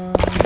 Bye.